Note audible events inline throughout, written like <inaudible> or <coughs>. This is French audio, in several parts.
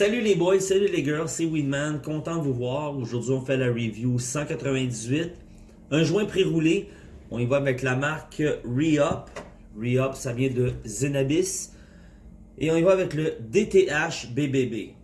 Salut les boys, salut les girls, c'est Winman, content de vous voir. Aujourd'hui, on fait la review 198. Un joint pré-roulé, on y va avec la marque Re-Up. Re-Up, ça vient de Zenabis. Et on y va avec le DTH BBB.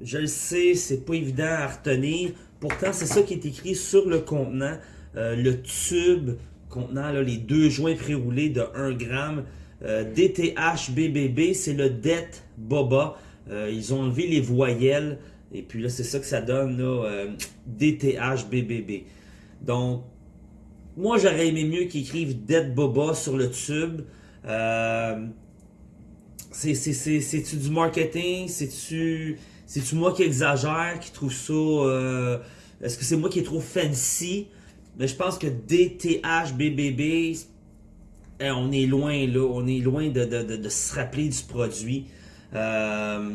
Je le sais, c'est pas évident à retenir. Pourtant, c'est ça qui est écrit sur le contenant. Euh, le tube contenant les deux joints pré-roulés de 1 gramme. Euh, DTH BBB, c'est le Det Boba. Euh, ils ont enlevé les voyelles. Et puis là, c'est ça que ça donne, là, DTH BBB. Donc, moi, j'aurais aimé mieux qu'ils écrivent Det Boba sur le tube. C'est-tu du marketing? C'est-tu moi qui exagère, qui trouve ça... Est-ce que c'est moi qui est trop fancy? Mais je pense que DTH, BBB, eh, on est loin là, on est loin de, se rappeler du produit. Euh,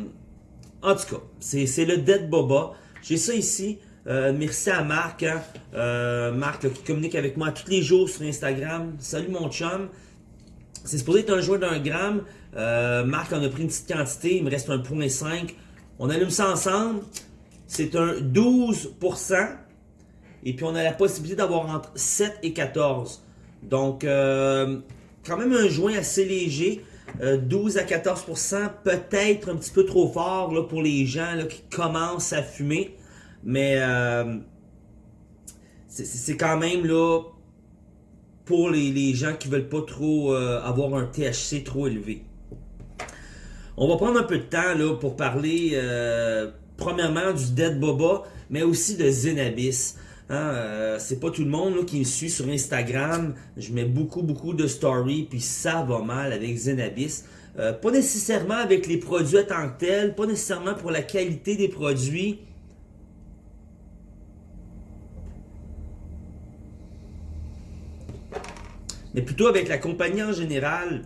en tout cas, c'est le Dead Boba. J'ai ça ici. Euh, merci à Marc, hein. euh, Marc qui communique avec moi tous les jours sur Instagram. Salut mon chum. C'est supposé être un joueur d'un gramme. Marc en a pris une petite quantité, il me reste un point 5. On allume ça ensemble. C'est un 12%. Et puis, on a la possibilité d'avoir entre 7 et 14. Donc, quand même un joint assez léger. 12 euh, à 14%, peut-être un petit peu trop fort là, pour les gens là, qui commencent à fumer. Mais euh, c'est quand même là pour les, gens qui veulent pas trop avoir un THC trop élevé. On va prendre un peu de temps là, pour parler premièrement du Dead Boba, mais aussi de Zenabis. Hein, euh, c'est pas tout le monde qui me suit sur Instagram. Je mets beaucoup, beaucoup de stories, puis ça va mal avec Zenabis. Euh, pas nécessairement avec les produits en tant que tels, pas nécessairement pour la qualité des produits. Mais plutôt avec la compagnie en général.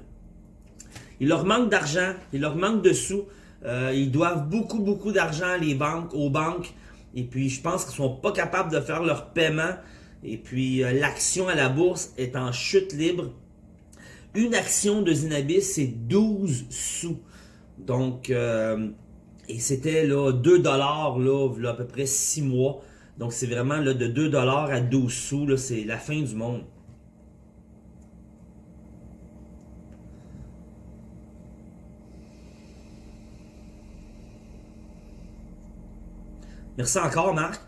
Il leur manque d'argent, il leur manque de sous. Euh, ils doivent beaucoup, beaucoup d'argent les banques, aux banques. Et puis, je pense qu'ils sont pas capables de faire leur paiement. Et puis, euh, l'action à la bourse est en chute libre. Une action de Zinabis, c'est 12 sous. Donc, euh, et c'était là 2 dollars là, à peu près 6 mois. Donc, c'est vraiment là, de 2 dollars à 12 sous. C'est la fin du monde. Merci encore, Marc.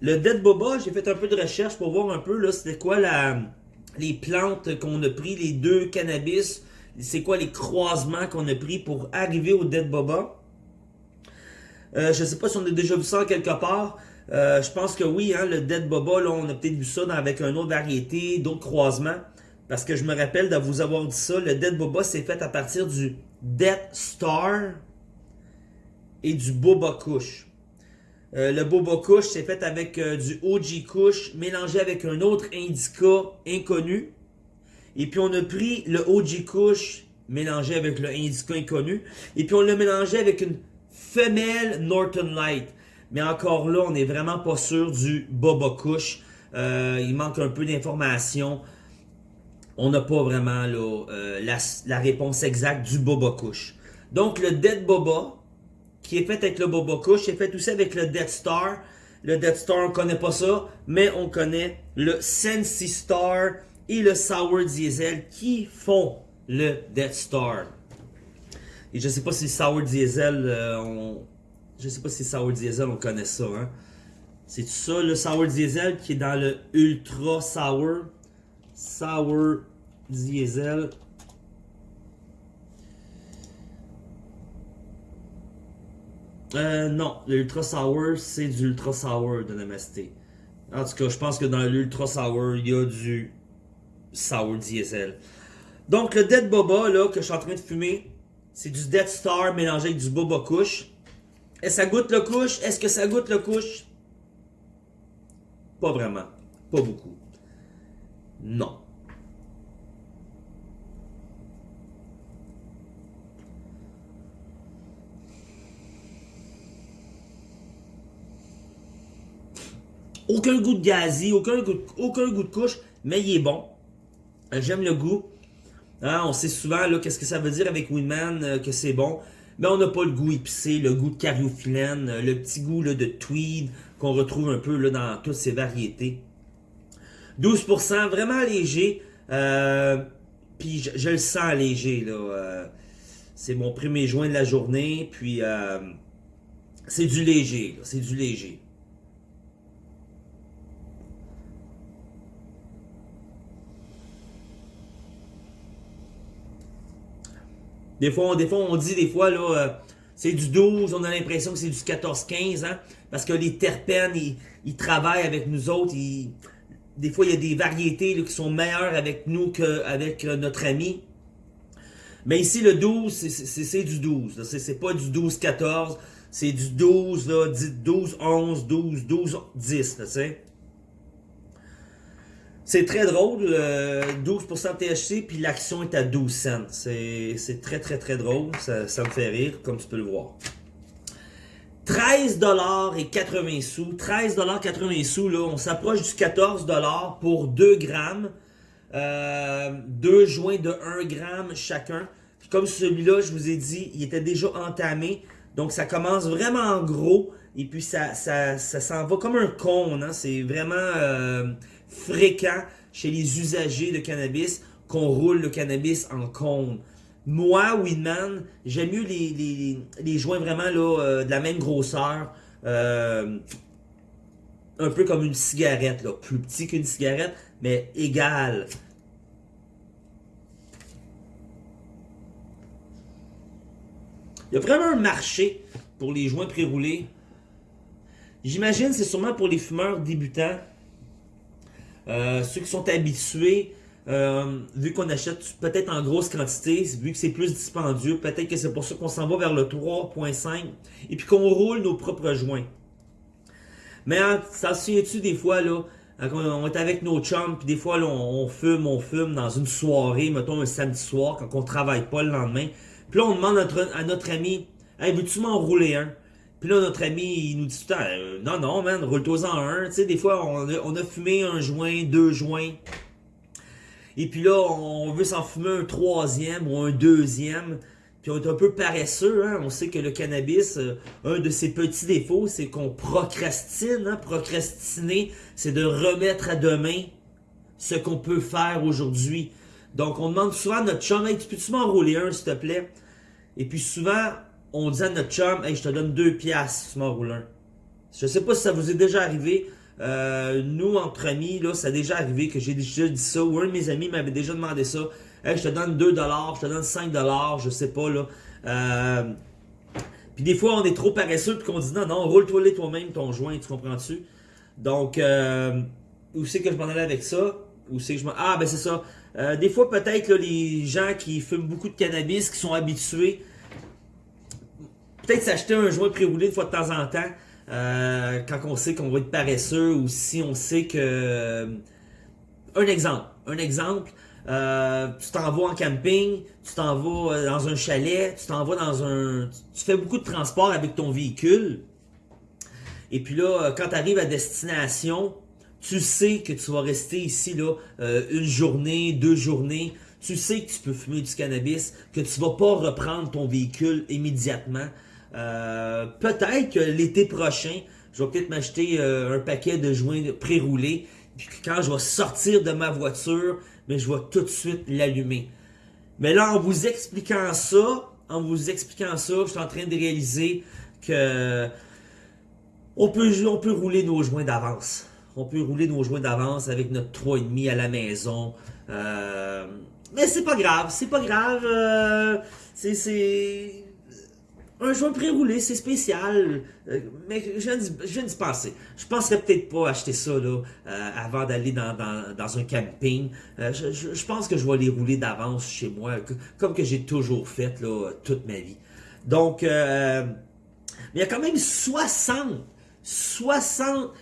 Le Dead Boba, j'ai fait un peu de recherche pour voir un peu, c'était quoi la, les plantes qu'on a pris, les deux cannabis, c'est quoi les croisements qu'on a pris pour arriver au Dead Boba? Euh, je sais pas si on a déjà vu ça quelque part. Euh, je pense que oui, hein, le Dead Boba, là, on a peut-être vu ça avec une autre variété, d'autres croisements. Parce que je me rappelle de vous avoir dit ça, le Dead Boba, c'est fait à partir du Death Star et du Boba Kush. Euh, le Boba Kush, c'est fait avec euh, du OG Kush mélangé avec un autre indica inconnu. Et puis on a pris le OG Kush mélangé avec le indica inconnu. Et puis on l'a mélangé avec une femelle Norton Light. Mais encore là, on n'est vraiment pas sûr du Boba Kush. Euh, il manque un peu d'informations. On n'a pas vraiment la, réponse exacte du Boba Kush. Donc le Dead Boba, qui est fait avec le Boba Kush, est fait aussi avec le Death Star. Le Death Star, on connaît pas ça, mais on connaît le Sensi Star et le Sour Diesel qui font le Death Star. Et je sais pas si Sour Diesel, euh, on... je sais pas si Sour Diesel, on connaît ça. Hein? C'est ça le Sour Diesel qui est dans le Ultra Sour. Sour Diesel. Euh, non, l'Ultra Sour, c'est du Ultra Sour de Namasté. En tout cas, je pense que dans l'Ultra Sour, il y a du Sour Diesel. Donc, le Dead Boba, là, que je suis en train de fumer, c'est du Dead Star mélangé avec du Boba Kush. Est-ce que ça goûte le couche? Est-ce que ça goûte le couche? Pas vraiment. Pas beaucoup. Non. Aucun goût de gazi, aucun goût, aucun goût de couche, mais il est bon. J'aime le goût. Hein, on sait souvent qu'est-ce que ça veut dire avec Winman, euh, que c'est bon. mais on n'a pas le goût épicé, le goût de cariophyllène, le petit goût là, de tweed qu'on retrouve un peu là, dans toutes ces variétés. 12%, vraiment léger. Euh, puis je, le sens léger. là. Euh, c'est mon premier joint de la journée. Puis euh, c'est du léger. C'est du léger. Des fois, on, des fois, on dit des fois, là, c'est du 12, on a l'impression que c'est du 14-15, hein, parce que les terpènes, ils, ils, travaillent avec nous autres, ils, des fois, il y a des variétés qui sont meilleures avec nous qu'avec euh, notre ami. Mais ici, le 12, c'est du 12. C'est pas du 12-14. C'est du 12, là, 12, 11, 12, 12, 10. C'est très drôle, 12% THC, puis l'action est à 12 cents. C'est très, très, très drôle. Ça, me fait rire, comme tu peux le voir. 13 dollars et 80 sous. 13 dollars 80 sous, là, on s'approche du 14 dollars pour 2 grammes. Euh, deux joints de 1 gramme chacun. comme celui-là, je vous ai dit, il était déjà entamé. Donc ça commence vraiment en gros. Et puis ça, ça, s'en va comme un cône. Hein. C'est vraiment euh, fréquent chez les usagers de cannabis qu'on roule le cannabis en cône. Moi, Winman, j'aime mieux les, les, joints vraiment là, euh, de la même grosseur. Euh, un peu comme une cigarette, plus petit qu'une cigarette, mais égal. Il y a vraiment un marché pour les joints pré-roulés. J'imagine c'est sûrement pour les fumeurs débutants. Euh, ceux qui sont habitués euh, vu qu'on achète peut-être en grosse quantité, vu que c'est plus dispendieux, peut-être que c'est pour ça qu'on s'en va vers le 3.5 et puis qu'on roule nos propres joints. Mais ça se tu des fois, là, on est avec nos chums, puis des fois, là, on, fume, on fume dans une soirée, mettons un samedi soir, quand on travaille pas le lendemain. Puis là, on demande à notre, ami, « Hey, veux-tu m'en rouler un? » Puis là, notre ami, il nous dit tout le temps, euh, Non, non, man, roule-toi-en un. » Tu sais, des fois, on a, fumé un joint, deux joints. Et puis là, on veut s'en fumer un troisième ou un deuxième. Puis on est un peu paresseux. Hein? On sait que le cannabis, euh, un de ses petits défauts, c'est qu'on procrastine. Hein? Procrastiner, c'est de remettre à demain ce qu'on peut faire aujourd'hui. Donc on demande souvent à notre chum, hey, tu peux-tu m'enrouler un, s'il te plaît? Et puis souvent, on dit à notre chum, hey, je te donne deux piastres m'enroules un. Je sais pas si ça vous est déjà arrivé. Euh, nous, entre amis, là, ça a déjà arrivé que j'ai déjà dit ça, ou un de mes amis m'avait déjà demandé ça. Hey, je te donne 2$, je te donne 5$, je sais pas, là. Euh, puis des fois, on est trop paresseux, puis qu'on dit non, non, roule-toi toi-même ton joint, tu comprends-tu? Donc, euh, où c'est que je m'en allais avec ça? Où c'est que je. Ah, ben c'est ça. Des fois, peut-être, les gens qui fument beaucoup de cannabis, qui sont habitués, peut-être s'acheter un joint pré-roulé de fois de temps en temps, euh, quand on sait qu'on va être paresseux ou si on sait que... Euh, un exemple, un exemple, euh, tu t'en vas en camping, tu t'en vas dans un chalet, tu t'en vas dans un... Tu fais beaucoup de transport avec ton véhicule. Et puis là, quand tu arrives à destination, tu sais que tu vas rester ici là une journée, deux journées. Tu sais que tu peux fumer du cannabis, que tu vas pas reprendre ton véhicule immédiatement. Euh, peut-être que l'été prochain, je vais peut-être m'acheter euh, un paquet de joints pré-roulés. Puis quand je vais sortir de ma voiture, mais je vais tout de suite l'allumer. Mais là, en vous expliquant ça, en vous expliquant ça, je suis en train de réaliser que on peut, on peut rouler nos joints d'avance. On peut rouler nos joints d'avance avec notre 3,5 à la maison. Euh, mais c'est pas grave, c'est pas grave. c'est un joint pré-roulé, c'est spécial. Euh, mais je viens d'y penser. Je penserais peut-être pas acheter ça là, euh, avant d'aller dans, un camping. Euh, je, pense que je vais les rouler d'avance chez moi, comme que j'ai toujours fait là, toute ma vie. Donc, il y a quand même 60, 60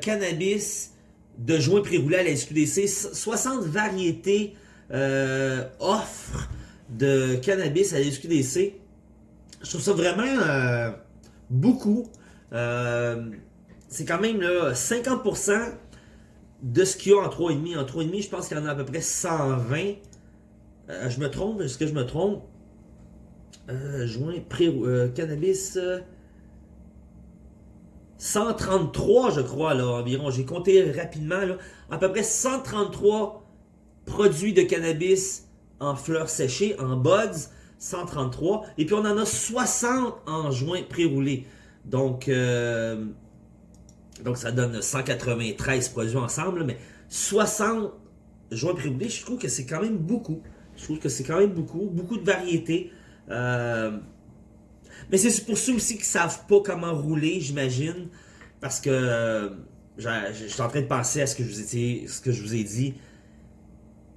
cannabis de joints pré-roulés à la SQDC, 60 variétés offres de cannabis à la SQDC je trouve ça vraiment euh, beaucoup. Euh, c'est quand même là, 50% de ce qu'il y a en 3,5. En 3,5, je pense qu'il y en a à peu près 120. Euh, je me trompe, est-ce que je me trompe? Joint pré cannabis. 133, je crois, là, environ. J'ai compté rapidement, là. À peu près 133 produits de cannabis en fleurs séchées, en buds. 133. Et puis on en a 60 en joints pré-roulés. Donc, euh, donc ça donne 193 produits ensemble. Mais 60 joints pré-roulés, je trouve que c'est quand même beaucoup. Je trouve que c'est quand même beaucoup. Beaucoup de variétés. Euh, mais c'est pour ceux aussi qui ne savent pas comment rouler, j'imagine. Parce que euh, je suis en train de penser à ce que je vous ai, ce que je vous ai dit.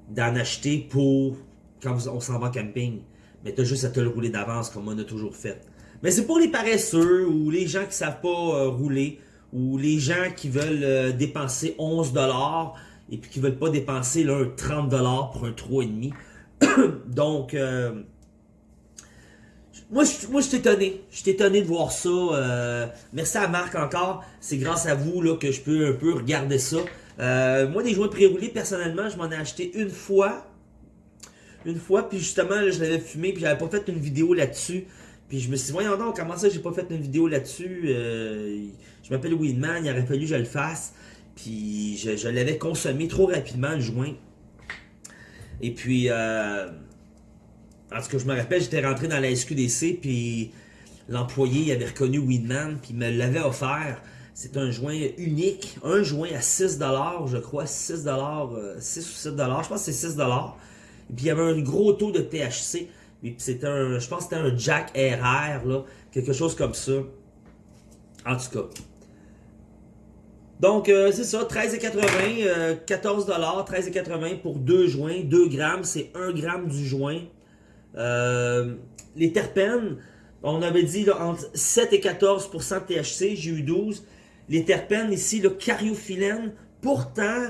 D'en acheter pour quand on s'en va camping. Mais tu as juste à te le rouler d'avance comme on a toujours fait. Mais c'est pour les paresseux ou les gens qui savent pas euh, rouler ou les gens qui veulent euh, dépenser 11$ et puis qui veulent pas dépenser là, 30$ pour un 3,5$. <coughs> Donc, moi, je, moi, suis étonné. Je suis étonné de voir ça. Euh, merci à Marc encore. C'est grâce à vous là, que je peux un peu regarder ça. Euh, moi, des joints pré-roulés, personnellement, je m'en ai acheté une fois. Une fois, puis justement, je l'avais fumé, puis j'avais pas fait une vidéo là-dessus. Puis je me suis dit, voyons donc, comment ça, j'ai pas fait une vidéo là-dessus? Euh, je m'appelle Weedman, il aurait fallu que je le fasse. Puis je, l'avais consommé trop rapidement, le joint. Et puis... Euh, en tout cas, je me rappelle, j'étais rentré dans la SQDC, puis l'employé avait reconnu Winman, puis me l'avait offert. C'est un joint unique, un joint à 6$, je crois, 6$, 6 euh, ou 7$, je pense que c'est 6$. Puis il y avait un gros taux de THC, puis c'était un, je pense que c'était un Jack RR, là, quelque chose comme ça. En tout cas. Donc, euh, c'est ça, 13,80, 14$, 13,80$ pour 2 joints, 2 grammes, c'est 1 gramme du joint. Euh, les terpènes, on avait dit entre 7 et 14 de THC, j'ai eu 12. Les terpènes ici, le cariophyllène, pourtant,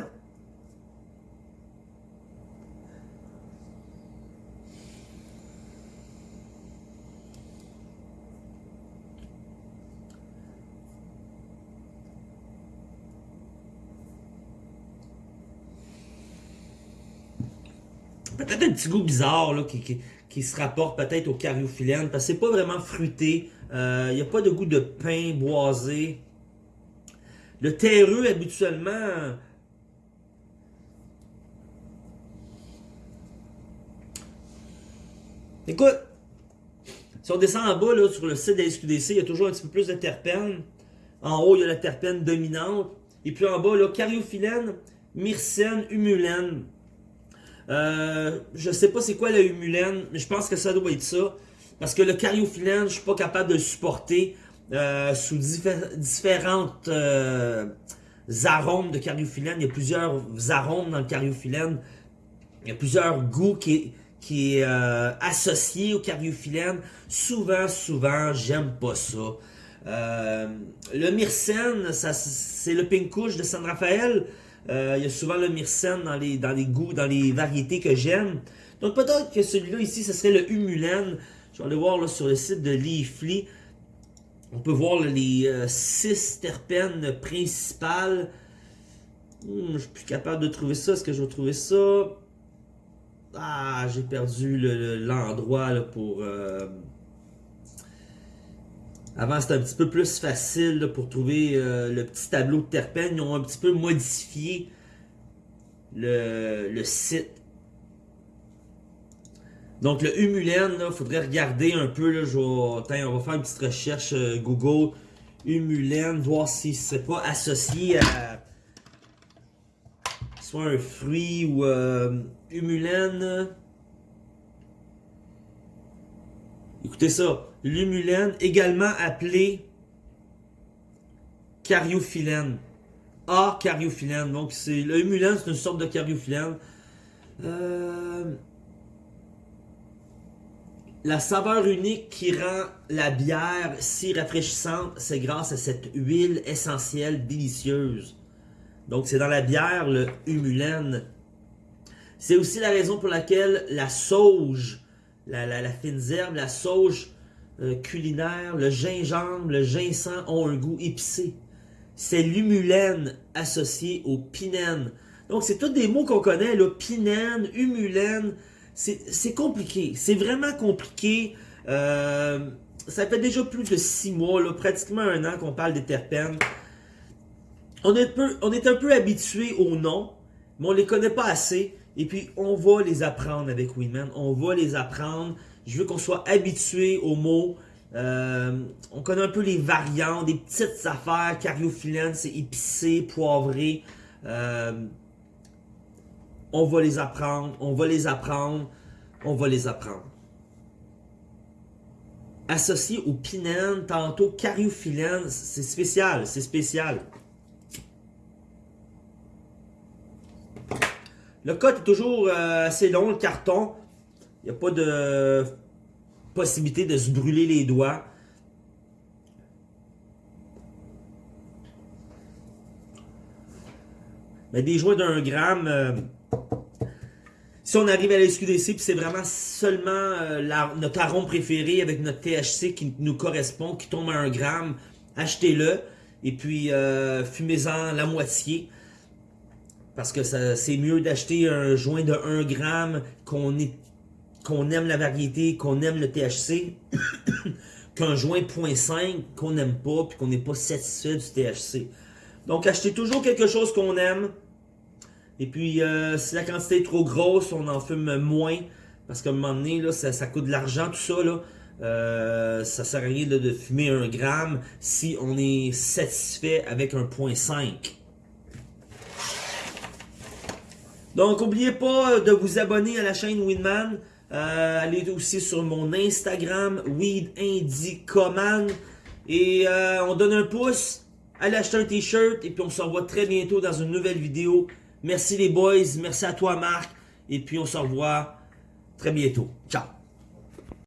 peut-être un petit goût bizarre là, qui, se rapporte peut-être au cariophyllène, parce que c'est pas vraiment fruité. Euh, il n'y a pas de goût de pain boisé. Le terreux, habituellement... Écoute, si on descend en bas, là, sur le site de la SQDC, il y a toujours un petit peu plus de terpènes. En haut, il y a la terpène dominante. Et puis en bas, là, cariophyllène, myrcène, humulène. Euh, je sais pas c'est quoi la humulène, mais je pense que ça doit être ça. Parce que le cariophyllène, je suis pas capable de le supporter euh, sous différentes euh, arômes de cariophyllène. Il y a plusieurs arômes dans le cariophyllène. Il y a plusieurs goûts qui, qui est euh, associé au cariophyllène. Souvent, souvent, j'aime pas ça. le myrcène, c'est le pink couche de San Rafael. Euh, il y a souvent le myrcène dans les, dans les goûts, dans les variétés que j'aime. Donc peut-être que celui-là ici, ce serait le humulène. Je vais aller voir là, sur le site de Leafly. On peut voir les 6 euh, terpènes principales. Hmm, je suis plus capable de trouver ça. Est-ce que je vais trouver ça? Ah, j'ai perdu l'endroit pour... Euh, avant, c'était un petit peu plus facile pour trouver euh, le petit tableau de terpènes. Ils ont un petit peu modifié le, site. Donc, le humulène, il faudrait regarder un peu. Là, on va faire une petite recherche euh, Google. Humulène, voir si c'est pas associé à soit un fruit ou euh, humulène. Écoutez ça. L'humulène, également appelé cariophyllène. A cariophyllène. Donc, c'est le humulène, c'est une sorte de cariophyllène. Euh, la saveur unique qui rend la bière si rafraîchissante, c'est grâce à cette huile essentielle délicieuse. Donc, c'est dans la bière, le humulène. C'est aussi la raison pour laquelle la sauge, la, la, la fine herbe, la sauge euh, culinaire, le gingembre, le ginseng ont un goût épicé. C'est l'humulène associé au pinène. Donc, c'est tous des mots qu'on connaît, le pinène, humulène. C'est compliqué. C'est vraiment compliqué. Euh, ça fait déjà plus de six mois, là, pratiquement un an qu'on parle des terpènes. On est, un peu, on est un peu habitué aux noms, mais on les connaît pas assez. Et puis, on va les apprendre avec Winman. On va les apprendre. Je veux qu'on soit habitué aux mots. Euh, on connaît un peu les variantes, des petites affaires. Cariophyllène, c'est épicé, poivré. Euh, on va les apprendre, on va les apprendre, on va les apprendre. Associé au pinène, tantôt cariophyllène, c'est spécial, c'est spécial. Le code est toujours euh, assez long, le carton. Il n'y a pas de possibilité de se brûler les doigts. Mais des joints d'un gramme, euh, si on arrive à la SQDC, puis c'est vraiment seulement euh, notre arôme préféré avec notre THC qui nous correspond, qui tombe à un gramme, achetez-le. Et puis, euh, fumez-en la moitié. Parce que c'est mieux d'acheter un joint de 1 gramme, qu'on qu'on aime la variété, qu'on aime le THC, <coughs> qu'un joint 0.5 qu'on n'aime pas, puis qu'on n'est pas satisfait du THC. Donc, achetez toujours quelque chose qu'on aime. Et puis, euh, si la quantité est trop grosse, on en fume moins. Parce qu'à un moment donné, là, ça, coûte de l'argent, tout ça. Là. Euh, ça sert à rien de, fumer un gramme si on est satisfait avec un point 5. Donc, n'oubliez pas de vous abonner à la chaîne Winman. Euh, allez aussi sur mon Instagram, Weed Et on donne un pouce. Allez acheter un t-shirt. Et puis on se revoit très bientôt dans une nouvelle vidéo. Merci les boys, merci à toi Marc, et puis on se revoit très bientôt. Ciao!